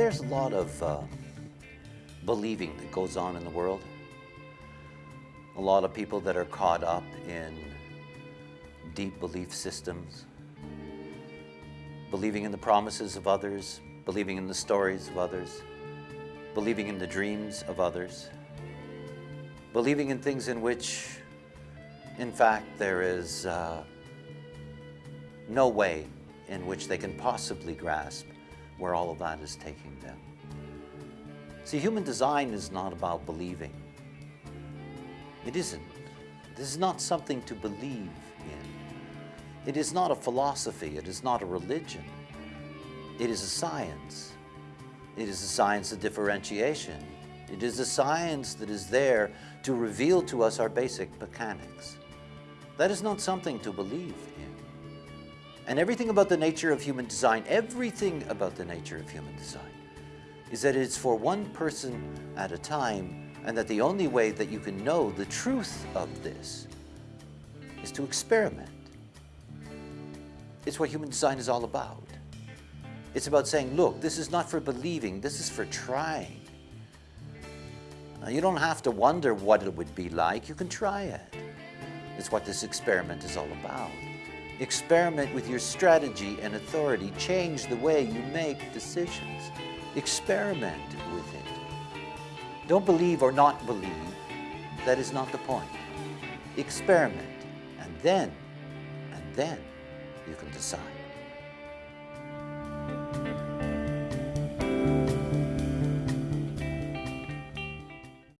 there's a lot of uh, believing that goes on in the world. A lot of people that are caught up in deep belief systems, believing in the promises of others, believing in the stories of others, believing in the dreams of others, believing in things in which, in fact, there is uh, no way in which they can possibly grasp where all of that is taking them. See, human design is not about believing. It isn't. This is not something to believe in. It is not a philosophy. It is not a religion. It is a science. It is a science of differentiation. It is a science that is there to reveal to us our basic mechanics. That is not something to believe in. And everything about the nature of human design, everything about the nature of human design, is that it's for one person at a time and that the only way that you can know the truth of this is to experiment. It's what human design is all about. It's about saying, look, this is not for believing, this is for trying. Now, you don't have to wonder what it would be like, you can try it. It's what this experiment is all about. Experiment with your strategy and authority. Change the way you make decisions. Experiment with it. Don't believe or not believe. That is not the point. Experiment. And then, and then you can decide.